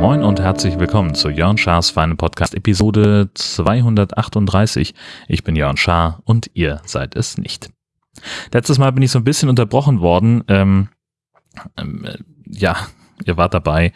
Moin und herzlich willkommen zu Jörn Schars Feine Podcast Episode 238. Ich bin Jörn Schaar und ihr seid es nicht. Letztes Mal bin ich so ein bisschen unterbrochen worden. Ähm, ähm, äh, ja, ihr wart dabei.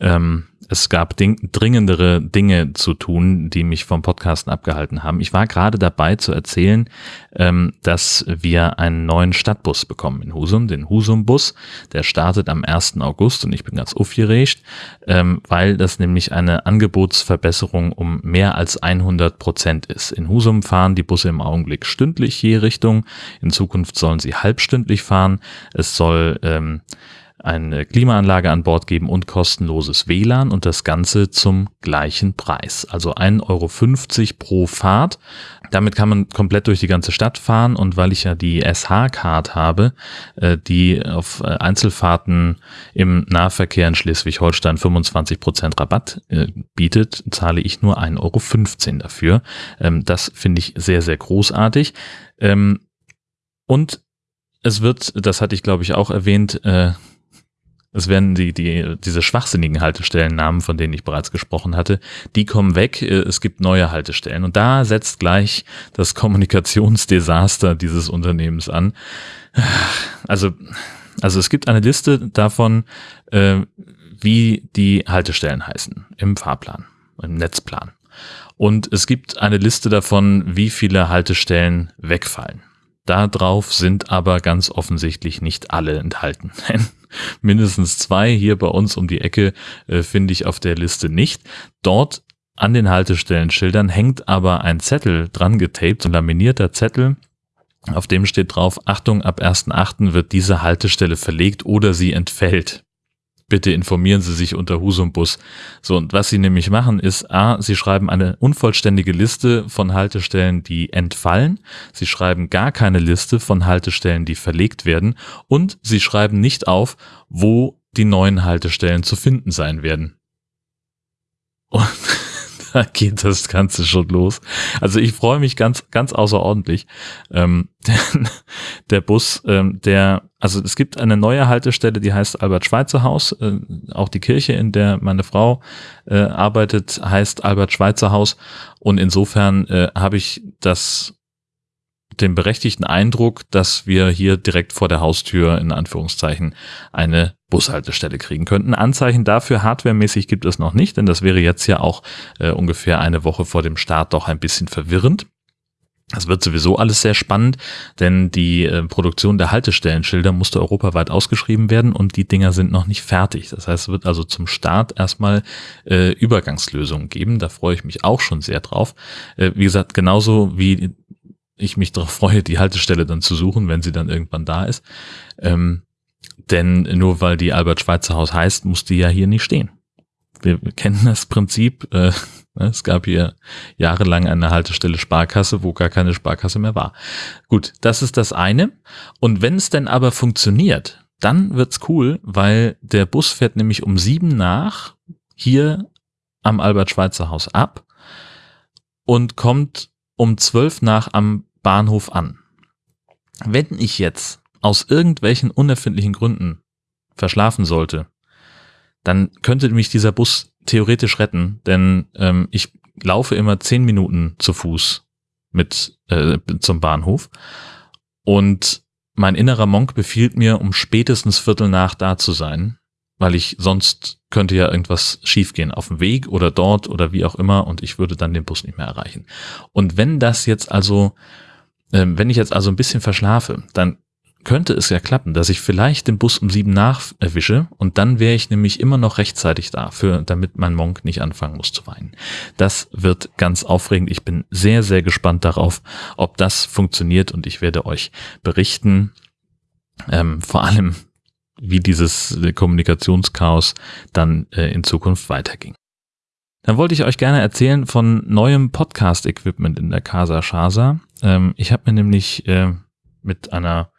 Ähm, es gab ding dringendere Dinge zu tun, die mich vom Podcasten abgehalten haben. Ich war gerade dabei zu erzählen, ähm, dass wir einen neuen Stadtbus bekommen in Husum, den Husum-Bus. Der startet am 1. August und ich bin ganz aufgeregt, ähm, weil das nämlich eine Angebotsverbesserung um mehr als 100 Prozent ist. In Husum fahren die Busse im Augenblick stündlich je Richtung. In Zukunft sollen sie halbstündlich fahren. Es soll ähm, eine Klimaanlage an Bord geben und kostenloses WLAN und das Ganze zum gleichen Preis. Also 1,50 Euro pro Fahrt. Damit kann man komplett durch die ganze Stadt fahren und weil ich ja die SH-Card habe, äh, die auf äh, Einzelfahrten im Nahverkehr in Schleswig-Holstein 25 Prozent Rabatt äh, bietet, zahle ich nur 1,15 Euro dafür. Ähm, das finde ich sehr, sehr großartig. Ähm, und es wird, das hatte ich glaube ich auch erwähnt, es werden die, die, diese schwachsinnigen Haltestellennamen, von denen ich bereits gesprochen hatte, die kommen weg. Äh, es gibt neue Haltestellen. Und da setzt gleich das Kommunikationsdesaster dieses Unternehmens an. Also, also es gibt eine Liste davon, äh, wie die Haltestellen heißen im Fahrplan, im Netzplan. Und es gibt eine Liste davon, wie viele Haltestellen wegfallen. Darauf sind aber ganz offensichtlich nicht alle enthalten. Mindestens zwei hier bei uns um die Ecke äh, finde ich auf der Liste nicht. Dort an den Haltestellenschildern hängt aber ein Zettel dran getaped, ein laminierter Zettel, auf dem steht drauf, Achtung, ab 1.8. wird diese Haltestelle verlegt oder sie entfällt bitte informieren Sie sich unter Husumbus. So, und was Sie nämlich machen ist, a, Sie schreiben eine unvollständige Liste von Haltestellen, die entfallen. Sie schreiben gar keine Liste von Haltestellen, die verlegt werden. Und Sie schreiben nicht auf, wo die neuen Haltestellen zu finden sein werden. Und da geht das Ganze schon los. Also ich freue mich ganz, ganz außerordentlich. Ähm, denn der Bus, ähm, der, also es gibt eine neue Haltestelle, die heißt Albert-Schweitzer Haus. Äh, auch die Kirche, in der meine Frau äh, arbeitet, heißt Albert-Schweitzer Haus. Und insofern äh, habe ich das den berechtigten Eindruck, dass wir hier direkt vor der Haustür in Anführungszeichen eine Bushaltestelle kriegen könnten. Anzeichen dafür hardwaremäßig gibt es noch nicht, denn das wäre jetzt ja auch äh, ungefähr eine Woche vor dem Start doch ein bisschen verwirrend. Das wird sowieso alles sehr spannend, denn die äh, Produktion der Haltestellenschilder musste europaweit ausgeschrieben werden und die Dinger sind noch nicht fertig. Das heißt, es wird also zum Start erstmal äh, Übergangslösungen geben. Da freue ich mich auch schon sehr drauf. Äh, wie gesagt, genauso wie ich mich darauf freue, die Haltestelle dann zu suchen, wenn sie dann irgendwann da ist. Ähm, denn nur weil die Albert-Schweitzer Haus heißt, muss die ja hier nicht stehen. Wir kennen das Prinzip. Äh, es gab hier jahrelang eine Haltestelle Sparkasse, wo gar keine Sparkasse mehr war. Gut, das ist das eine. Und wenn es denn aber funktioniert, dann wird's cool, weil der Bus fährt nämlich um sieben nach hier am Albert-Schweitzer Haus ab und kommt um zwölf nach am Bahnhof an. Wenn ich jetzt aus irgendwelchen unerfindlichen Gründen verschlafen sollte, dann könnte mich dieser Bus theoretisch retten, denn ähm, ich laufe immer zehn Minuten zu Fuß mit äh, zum Bahnhof und mein innerer Monk befiehlt mir, um spätestens Viertel nach da zu sein, weil ich sonst könnte ja irgendwas schiefgehen auf dem Weg oder dort oder wie auch immer und ich würde dann den Bus nicht mehr erreichen. Und wenn das jetzt also, äh, wenn ich jetzt also ein bisschen verschlafe, dann könnte es ja klappen, dass ich vielleicht den Bus um sieben nach erwische und dann wäre ich nämlich immer noch rechtzeitig da, für, damit mein Monk nicht anfangen muss zu weinen. Das wird ganz aufregend. Ich bin sehr, sehr gespannt darauf, ob das funktioniert und ich werde euch berichten. Ähm, vor allem, wie dieses Kommunikationschaos dann äh, in Zukunft weiterging. Dann wollte ich euch gerne erzählen von neuem Podcast-Equipment in der Casa Shasa. Ähm, ich habe mir nämlich äh, mit einer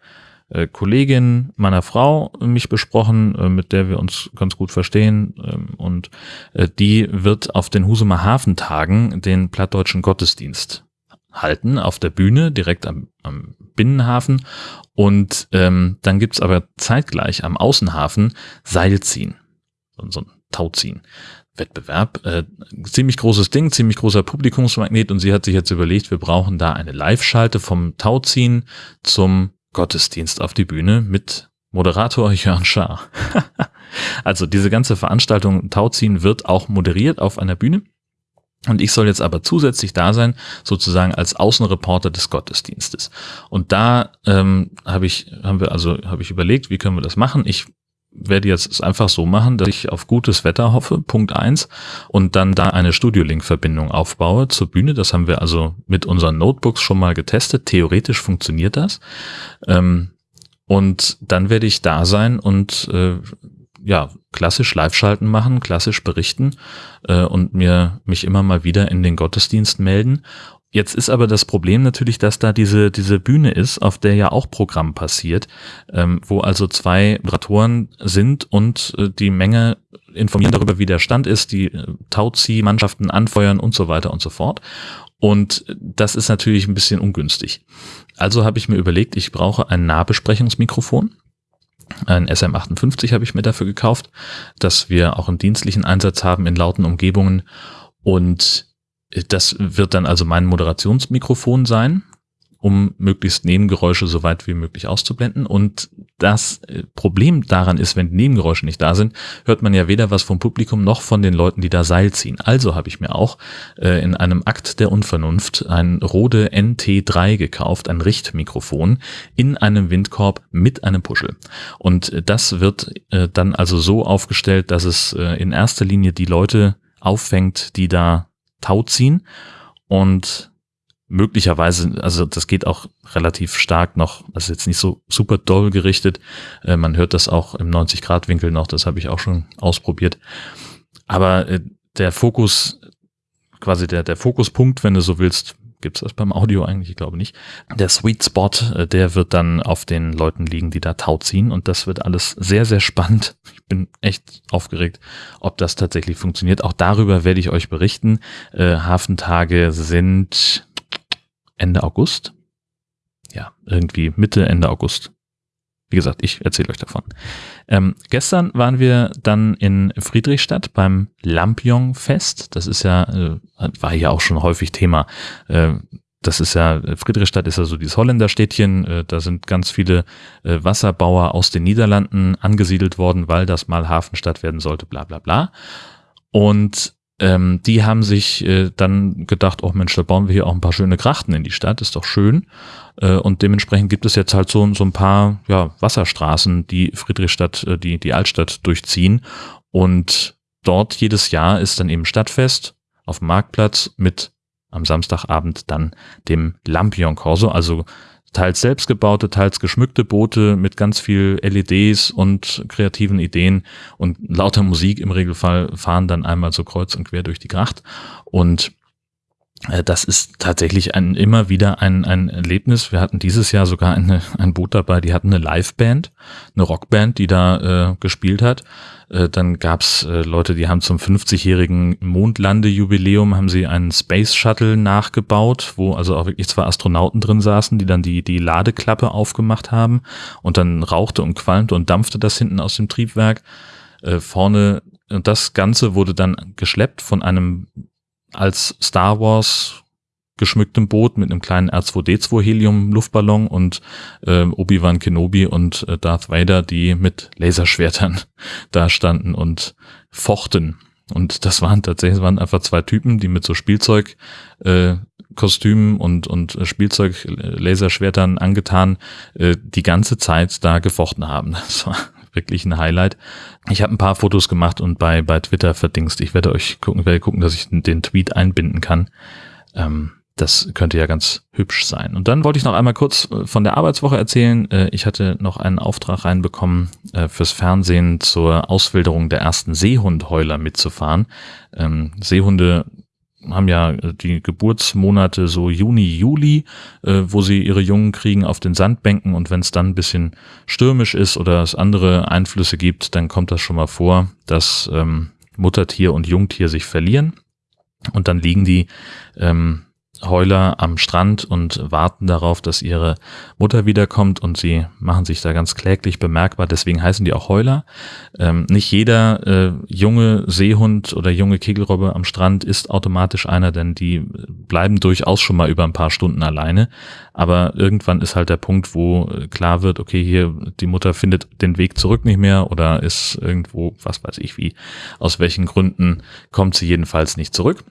äh, Kollegin meiner Frau mich besprochen, äh, mit der wir uns ganz gut verstehen. Ähm, und äh, die wird auf den Husumer Hafentagen den plattdeutschen Gottesdienst halten auf der Bühne direkt am, am Binnenhafen und ähm, dann gibt's aber zeitgleich am Außenhafen Seilziehen, so, ein Tauziehen. Wettbewerb. Äh, ziemlich großes Ding, ziemlich großer Publikumsmagnet und sie hat sich jetzt überlegt, wir brauchen da eine Live-Schalte vom Tauziehen zum Gottesdienst auf die Bühne mit Moderator Jörn Schaar. also diese ganze Veranstaltung Tauziehen wird auch moderiert auf einer Bühne. Und ich soll jetzt aber zusätzlich da sein, sozusagen als Außenreporter des Gottesdienstes. Und da ähm, habe ich, haben wir also, habe ich überlegt, wie können wir das machen? Ich werde jetzt es einfach so machen, dass ich auf gutes Wetter hoffe, Punkt eins, und dann da eine Studio-Link-Verbindung aufbaue zur Bühne. Das haben wir also mit unseren Notebooks schon mal getestet. Theoretisch funktioniert das. Ähm, und dann werde ich da sein und äh, ja, klassisch Live-Schalten machen, klassisch berichten äh, und mir mich immer mal wieder in den Gottesdienst melden Jetzt ist aber das Problem natürlich, dass da diese, diese Bühne ist, auf der ja auch Programm passiert, ähm, wo also zwei Moderatoren sind und äh, die Menge informieren darüber, wie der Stand ist, die äh, Tauzieh-Mannschaften anfeuern und so weiter und so fort. Und das ist natürlich ein bisschen ungünstig. Also habe ich mir überlegt, ich brauche ein Nahbesprechungsmikrofon. Ein SM58 habe ich mir dafür gekauft, dass wir auch einen dienstlichen Einsatz haben in lauten Umgebungen. Und das wird dann also mein Moderationsmikrofon sein, um möglichst Nebengeräusche so weit wie möglich auszublenden. Und das äh, Problem daran ist, wenn Nebengeräusche nicht da sind, hört man ja weder was vom Publikum noch von den Leuten, die da Seil ziehen. Also habe ich mir auch äh, in einem Akt der Unvernunft ein Rode NT3 gekauft, ein Richtmikrofon in einem Windkorb mit einem Puschel. Und das wird äh, dann also so aufgestellt, dass es äh, in erster Linie die Leute auffängt, die da Tau ziehen und möglicherweise, also das geht auch relativ stark noch, ist jetzt nicht so super doll gerichtet, äh, man hört das auch im 90-Grad-Winkel noch, das habe ich auch schon ausprobiert, aber äh, der Fokus, quasi der, der Fokuspunkt, wenn du so willst, Gibt es das beim Audio eigentlich? Ich glaube nicht. Der Sweet Spot, äh, der wird dann auf den Leuten liegen, die da Tau ziehen. Und das wird alles sehr, sehr spannend. Ich bin echt aufgeregt, ob das tatsächlich funktioniert. Auch darüber werde ich euch berichten. Äh, Hafentage sind Ende August. Ja, irgendwie Mitte, Ende August. Wie gesagt, ich erzähle euch davon. Ähm, gestern waren wir dann in Friedrichstadt beim Lampion-Fest. Das ist ja, äh, war ja auch schon häufig Thema. Äh, das ist ja, Friedrichstadt ist ja so dieses Holländerstädtchen. Äh, da sind ganz viele äh, Wasserbauer aus den Niederlanden angesiedelt worden, weil das mal Hafenstadt werden sollte, bla bla bla. Und ähm, die haben sich äh, dann gedacht, oh Mensch, da bauen wir hier auch ein paar schöne Grachten in die Stadt, ist doch schön. Äh, und dementsprechend gibt es jetzt halt so, so ein paar ja, Wasserstraßen, die Friedrichstadt, äh, die, die Altstadt durchziehen. Und dort jedes Jahr ist dann eben Stadtfest auf dem Marktplatz mit am Samstagabend dann dem Lampion Corso, also teils selbstgebaute, teils geschmückte Boote mit ganz viel LEDs und kreativen Ideen. Und lauter Musik im Regelfall fahren dann einmal so kreuz und quer durch die Gracht. Und das ist tatsächlich ein, immer wieder ein, ein Erlebnis. Wir hatten dieses Jahr sogar eine, ein Boot dabei, die hatten eine Liveband, eine Rockband, die da äh, gespielt hat. Äh, dann gab's äh, Leute, die haben zum 50-jährigen Mondlandejubiläum haben sie einen Space Shuttle nachgebaut, wo also auch wirklich zwei Astronauten drin saßen, die dann die, die Ladeklappe aufgemacht haben und dann rauchte und qualmte und dampfte das hinten aus dem Triebwerk. Äh, vorne und das Ganze wurde dann geschleppt von einem als Star Wars geschmücktem Boot mit einem kleinen R2D2 Helium Luftballon und äh, Obi-Wan Kenobi und äh, Darth Vader, die mit Laserschwertern da standen und fochten. Und das waren tatsächlich, waren einfach zwei Typen, die mit so Spielzeug äh, Kostümen und, und Spielzeug Laserschwertern angetan äh, die ganze Zeit da gefochten haben. Das war wirklich ein Highlight. Ich habe ein paar Fotos gemacht und bei, bei Twitter verdingst. Ich werde euch gucken, werde gucken, dass ich den Tweet einbinden kann. Ähm, das könnte ja ganz hübsch sein. Und dann wollte ich noch einmal kurz äh, von der Arbeitswoche erzählen. Äh, ich hatte noch einen Auftrag reinbekommen, äh, fürs Fernsehen zur Auswilderung der ersten Seehundheuler mitzufahren. Ähm, Seehunde haben ja die Geburtsmonate so Juni, Juli, wo sie ihre Jungen kriegen auf den Sandbänken. Und wenn es dann ein bisschen stürmisch ist oder es andere Einflüsse gibt, dann kommt das schon mal vor, dass ähm, Muttertier und Jungtier sich verlieren. Und dann liegen die ähm, Heuler am Strand und warten darauf, dass ihre Mutter wiederkommt und sie machen sich da ganz kläglich bemerkbar. Deswegen heißen die auch Heuler. Ähm, nicht jeder äh, junge Seehund oder junge Kegelrobbe am Strand ist automatisch einer, denn die bleiben durchaus schon mal über ein paar Stunden alleine. Aber irgendwann ist halt der Punkt, wo äh, klar wird, okay, hier die Mutter findet den Weg zurück nicht mehr oder ist irgendwo, was weiß ich wie, aus welchen Gründen kommt sie jedenfalls nicht zurück.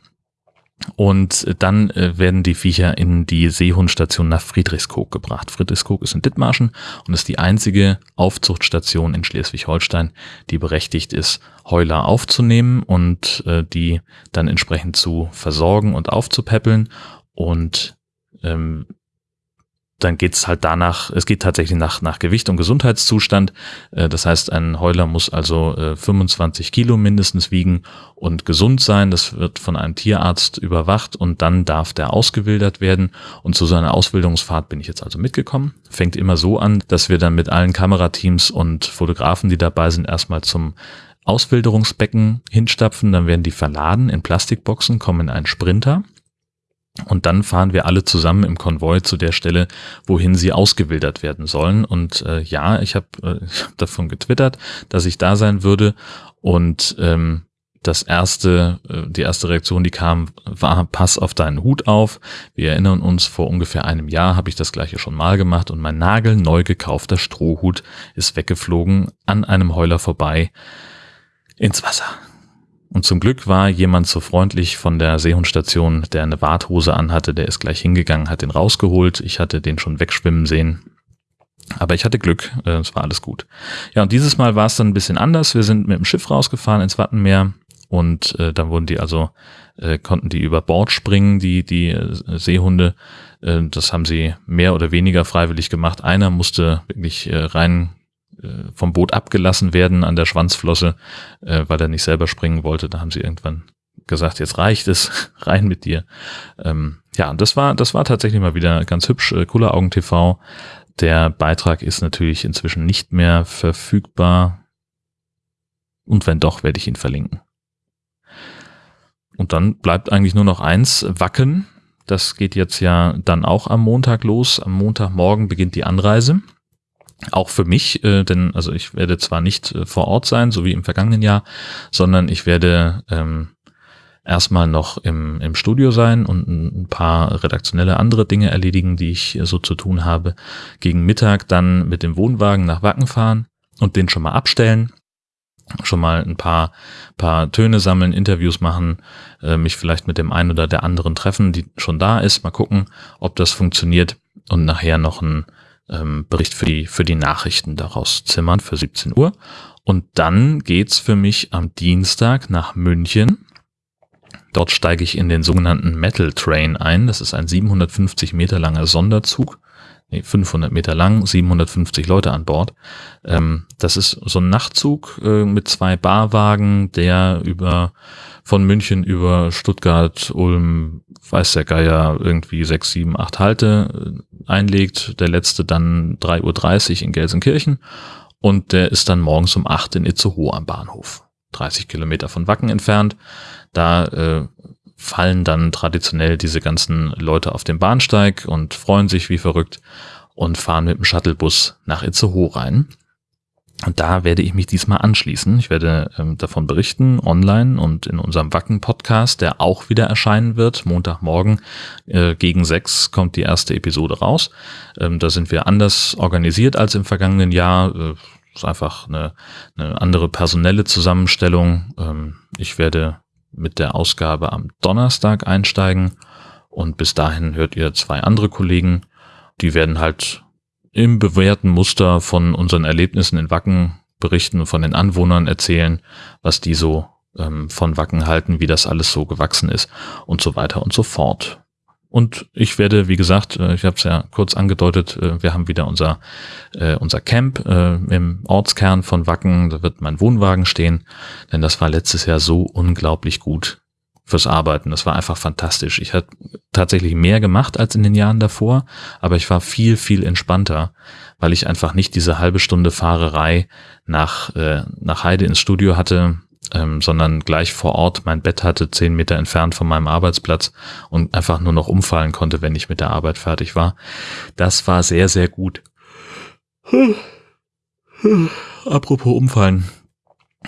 Und dann äh, werden die Viecher in die Seehundstation nach Friedrichskoog gebracht. Friedrichskoog ist in Dithmarschen und ist die einzige Aufzuchtstation in Schleswig-Holstein, die berechtigt ist, Heuler aufzunehmen und äh, die dann entsprechend zu versorgen und aufzupäppeln. Und ähm, dann geht's halt danach, es geht tatsächlich nach, nach Gewicht und Gesundheitszustand. Äh, das heißt, ein Heuler muss also 25 äh, Kilo mindestens wiegen und gesund sein. Das wird von einem Tierarzt überwacht und dann darf der ausgewildert werden. Und zu so einer Ausbildungsfahrt bin ich jetzt also mitgekommen. Fängt immer so an, dass wir dann mit allen Kamerateams und Fotografen, die dabei sind, erstmal zum Auswilderungsbecken hinstapfen. Dann werden die verladen in Plastikboxen, kommen in einen Sprinter und dann fahren wir alle zusammen im Konvoi zu der Stelle, wohin sie ausgewildert werden sollen. Und äh, ja, ich habe äh, hab davon getwittert, dass ich da sein würde. Und ähm, das erste, äh, die erste Reaktion, die kam, war Pass auf deinen Hut auf. Wir erinnern uns, vor ungefähr einem Jahr habe ich das gleiche schon mal gemacht und mein nagelneu gekaufter Strohhut ist weggeflogen an einem Heuler vorbei ins Wasser. Und zum Glück war jemand so freundlich von der Seehundstation, der eine Warthose anhatte, der ist gleich hingegangen, hat den rausgeholt. Ich hatte den schon wegschwimmen sehen. Aber ich hatte Glück, äh, es war alles gut. Ja, und dieses Mal war es dann ein bisschen anders. Wir sind mit dem Schiff rausgefahren ins Wattenmeer und äh, dann wurden die also, äh, konnten die über Bord springen, die, die äh, Seehunde. Äh, das haben sie mehr oder weniger freiwillig gemacht. Einer musste wirklich äh, rein vom Boot abgelassen werden an der Schwanzflosse, äh, weil er nicht selber springen wollte. Da haben sie irgendwann gesagt, jetzt reicht es, rein mit dir. Ähm, ja, das war, das war tatsächlich mal wieder ganz hübsch. Äh, Cooler Augen TV. Der Beitrag ist natürlich inzwischen nicht mehr verfügbar. Und wenn doch, werde ich ihn verlinken. Und dann bleibt eigentlich nur noch eins, Wacken. Das geht jetzt ja dann auch am Montag los. Am Montagmorgen beginnt die Anreise. Auch für mich, äh, denn also ich werde zwar nicht äh, vor Ort sein, so wie im vergangenen Jahr, sondern ich werde ähm, erstmal noch im, im Studio sein und ein paar redaktionelle andere Dinge erledigen, die ich so zu tun habe. Gegen Mittag dann mit dem Wohnwagen nach Wacken fahren und den schon mal abstellen. Schon mal ein paar, paar Töne sammeln, Interviews machen, äh, mich vielleicht mit dem einen oder der anderen treffen, die schon da ist. Mal gucken, ob das funktioniert und nachher noch ein ähm, Bericht für die, für die Nachrichten daraus zimmern für 17 Uhr. Und dann geht's für mich am Dienstag nach München. Dort steige ich in den sogenannten Metal Train ein. Das ist ein 750 Meter langer Sonderzug. Nee, 500 Meter lang, 750 Leute an Bord. Ähm, das ist so ein Nachtzug äh, mit zwei Barwagen, der über von München über Stuttgart, Ulm, weiß der Geier, irgendwie sechs, sieben, acht Halte äh, einlegt. Der letzte dann 3.30 Uhr in Gelsenkirchen und der ist dann morgens um acht in Itzehoe am Bahnhof. 30 Kilometer von Wacken entfernt. Da äh, fallen dann traditionell diese ganzen Leute auf den Bahnsteig und freuen sich wie verrückt und fahren mit dem Shuttlebus nach Itzehoe rein. Und da werde ich mich diesmal anschließen. Ich werde ähm, davon berichten, online und in unserem Wacken-Podcast, der auch wieder erscheinen wird. Montagmorgen äh, gegen sechs kommt die erste Episode raus. Ähm, da sind wir anders organisiert als im vergangenen Jahr. Äh, ist einfach eine, eine andere personelle Zusammenstellung. Ähm, ich werde mit der Ausgabe am Donnerstag einsteigen und bis dahin hört ihr zwei andere Kollegen. Die werden halt im bewährten Muster von unseren Erlebnissen in Wacken berichten von den Anwohnern erzählen, was die so ähm, von Wacken halten, wie das alles so gewachsen ist und so weiter und so fort. Und ich werde, wie gesagt, äh, ich habe es ja kurz angedeutet, äh, wir haben wieder unser, äh, unser Camp im Ortskern von Wacken. Da wird mein Wohnwagen stehen, denn das war letztes Jahr so unglaublich gut fürs Arbeiten. Das war einfach fantastisch. Ich hatte tatsächlich mehr gemacht als in den Jahren davor, aber ich war viel, viel entspannter, weil ich einfach nicht diese halbe Stunde Fahrerei nach, äh, nach Heide ins Studio hatte. ähm, sondern gleich vor Ort mein Bett hatte, zehn Meter entfernt von meinem Arbeitsplatz und einfach nur noch umfallen konnte, wenn ich mit der Arbeit fertig war. Das war sehr, sehr gut. Apropos umfallen.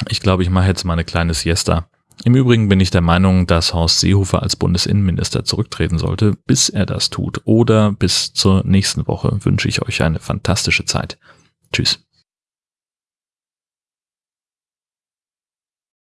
Ich glaube, ich mache jetzt mal eine kleine Siesta. Im Übrigen bin ich der Meinung, dass Horst Seehofer als Bundesinnenminister zurücktreten sollte. Bis er das tut oder bis zur nächsten Woche wünsche ich euch eine fantastische Zeit. Tschüss.